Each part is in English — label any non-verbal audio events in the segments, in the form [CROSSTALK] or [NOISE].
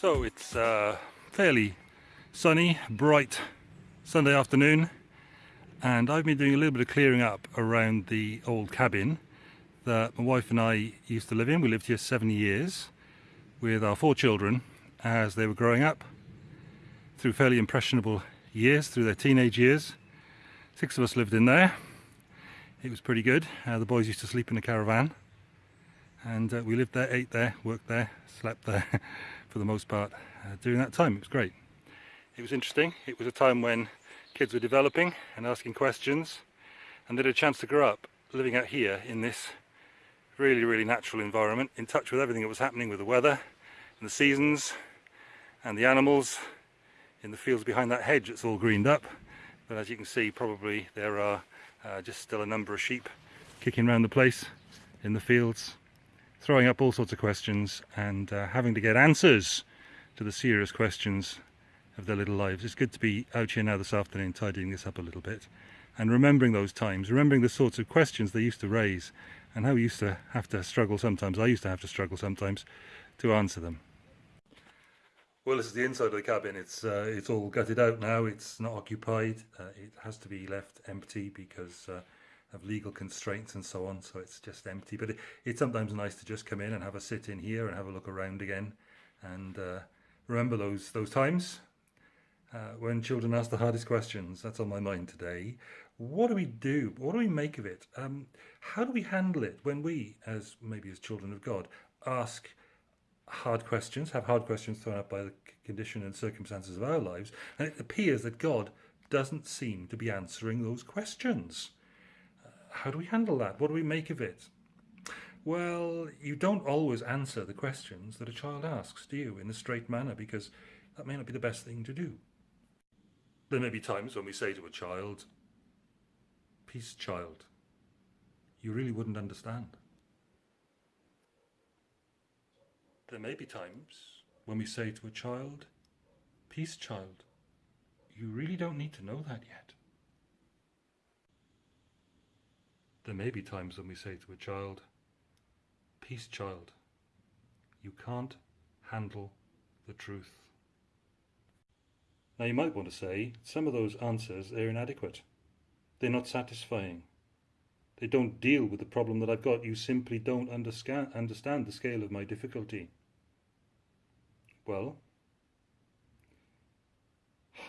So it's uh, fairly sunny, bright Sunday afternoon and I've been doing a little bit of clearing up around the old cabin that my wife and I used to live in. We lived here seven years with our four children as they were growing up through fairly impressionable years, through their teenage years. Six of us lived in there. It was pretty good. Uh, the boys used to sleep in a caravan and uh, we lived there, ate there, worked there, slept there [LAUGHS] for the most part uh, during that time. It was great. It was interesting. It was a time when kids were developing and asking questions and they had a chance to grow up living out here in this really, really natural environment, in touch with everything that was happening with the weather and the seasons and the animals in the fields behind that hedge that's all greened up. But as you can see, probably there are uh, just still a number of sheep kicking around the place in the fields throwing up all sorts of questions and uh, having to get answers to the serious questions of their little lives. It's good to be out here now this afternoon tidying this up a little bit and remembering those times, remembering the sorts of questions they used to raise and how we used to have to struggle sometimes, I used to have to struggle sometimes to answer them. Well, this is the inside of the cabin. It's uh, it's all gutted out now. It's not occupied. Uh, it has to be left empty because uh, of legal constraints and so on so it's just empty. But it, it's sometimes nice to just come in and have a sit in here and have a look around again. And uh, remember those those times uh, when children ask the hardest questions. That's on my mind today. What do we do? What do we make of it? Um, how do we handle it when we as maybe as children of God ask hard questions have hard questions thrown up by the condition and circumstances of our lives? And it appears that God doesn't seem to be answering those questions how do we handle that? What do we make of it? Well, you don't always answer the questions that a child asks, do you, in a straight manner, because that may not be the best thing to do. There may be times when we say to a child, Peace, child, you really wouldn't understand. There may be times when we say to a child, Peace, child, you really don't need to know that yet. There may be times when we say to a child, Peace, child, you can't handle the truth. Now you might want to say, some of those answers are inadequate. They're not satisfying. They don't deal with the problem that I've got. You simply don't understand, understand the scale of my difficulty. Well,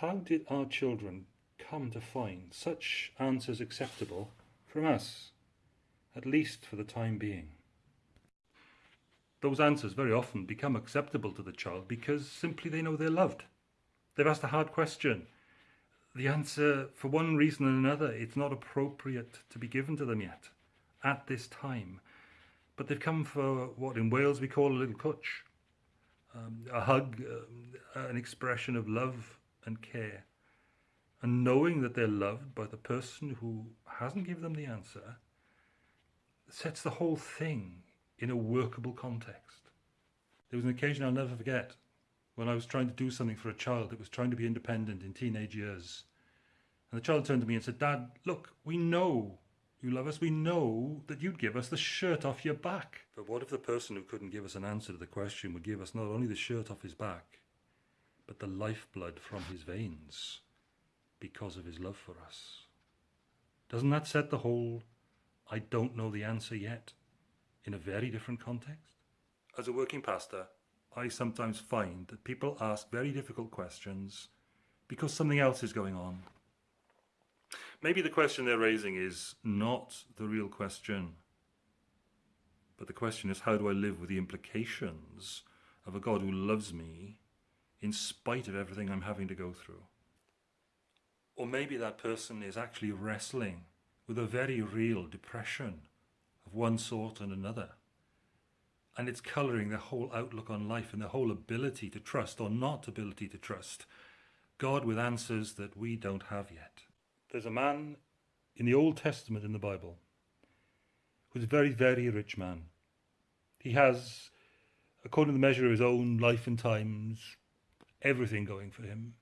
how did our children come to find such answers acceptable from us, at least for the time being. Those answers very often become acceptable to the child because simply they know they're loved. They've asked a hard question. The answer, for one reason or another, it's not appropriate to be given to them yet, at this time. But they've come for what in Wales we call a little cwtch, um, a hug, uh, an expression of love and care and knowing that they're loved by the person who hasn't given them the answer sets the whole thing in a workable context. There was an occasion I'll never forget when I was trying to do something for a child that was trying to be independent in teenage years. And the child turned to me and said, Dad, look, we know you love us. We know that you'd give us the shirt off your back. But what if the person who couldn't give us an answer to the question would give us not only the shirt off his back, but the lifeblood from his veins? Because of his love for us. Doesn't that set the whole I don't know the answer yet in a very different context? As a working pastor, I sometimes find that people ask very difficult questions because something else is going on. Maybe the question they're raising is not the real question, but the question is how do I live with the implications of a God who loves me in spite of everything I'm having to go through? Or maybe that person is actually wrestling with a very real depression of one sort and another. And it's colouring their whole outlook on life and their whole ability to trust or not ability to trust God with answers that we don't have yet. There's a man in the Old Testament in the Bible who's a very, very rich man. He has, according to the measure of his own life and times, everything going for him.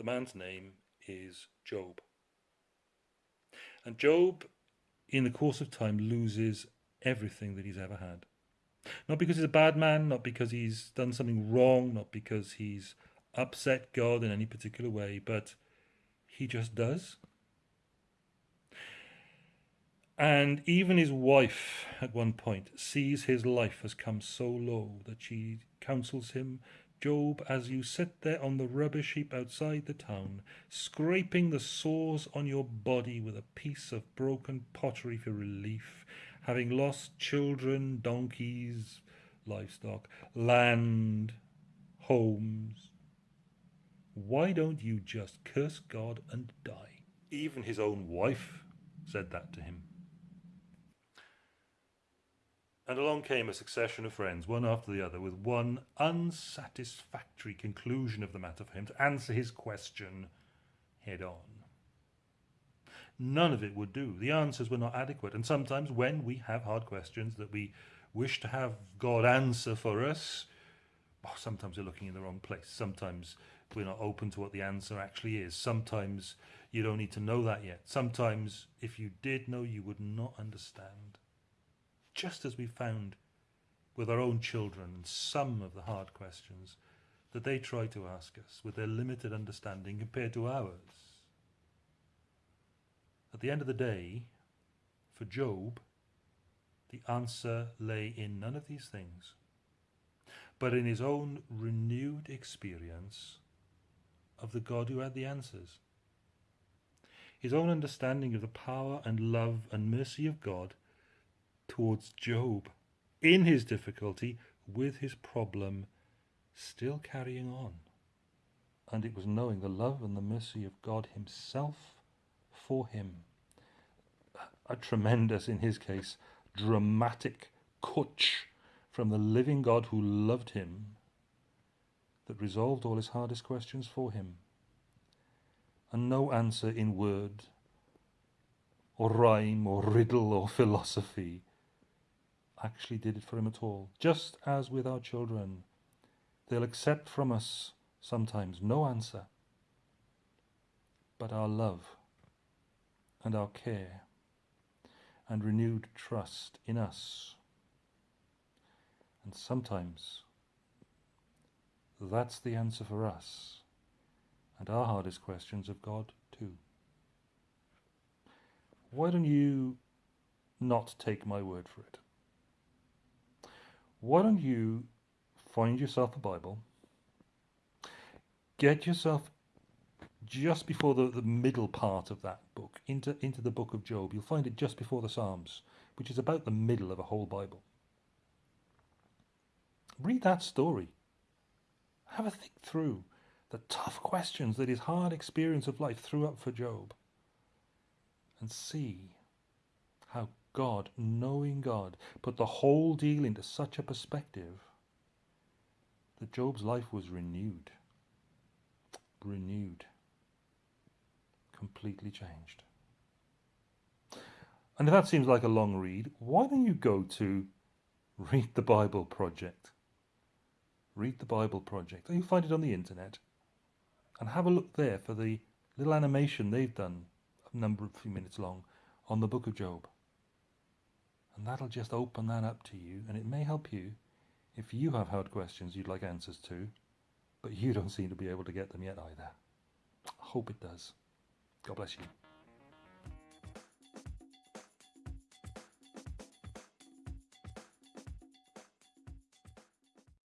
The man's name is Job. And Job, in the course of time, loses everything that he's ever had. Not because he's a bad man, not because he's done something wrong, not because he's upset God in any particular way, but he just does. And even his wife, at one point, sees his life has come so low that she counsels him Job, as you sit there on the rubbish heap outside the town, scraping the sores on your body with a piece of broken pottery for relief, having lost children, donkeys, livestock, land, homes, why don't you just curse God and die? Even his own wife said that to him. And along came a succession of friends, one after the other, with one unsatisfactory conclusion of the matter for him to answer his question head on. None of it would do. The answers were not adequate. And sometimes, when we have hard questions that we wish to have God answer for us, oh, sometimes we're looking in the wrong place. Sometimes we're not open to what the answer actually is. Sometimes you don't need to know that yet. Sometimes, if you did know, you would not understand just as we found with our own children and some of the hard questions that they try to ask us with their limited understanding compared to ours. At the end of the day, for Job, the answer lay in none of these things, but in his own renewed experience of the God who had the answers. His own understanding of the power and love and mercy of God towards Job in his difficulty with his problem still carrying on. And it was knowing the love and the mercy of God himself for him. A tremendous, in his case, dramatic cwtch from the living God who loved him that resolved all his hardest questions for him. And no answer in word or rhyme or riddle or [LAUGHS] philosophy actually did it for him at all. Just as with our children, they'll accept from us sometimes no answer, but our love and our care and renewed trust in us. And sometimes that's the answer for us and our hardest questions of God too. Why don't you not take my word for it? Why don't you find yourself a Bible, get yourself just before the, the middle part of that book, into, into the book of Job. You'll find it just before the Psalms, which is about the middle of a whole Bible. Read that story. Have a think through the tough questions that his hard experience of life threw up for Job. And see God, knowing God, put the whole deal into such a perspective that Job's life was renewed. Renewed. Completely changed. And if that seems like a long read, why don't you go to Read the Bible Project? Read the Bible Project. You find it on the internet. And have a look there for the little animation they've done, a number of few minutes long, on the book of Job. And that'll just open that up to you, and it may help you if you have hard questions you'd like answers to, but you don't seem to be able to get them yet either. I hope it does. God bless you.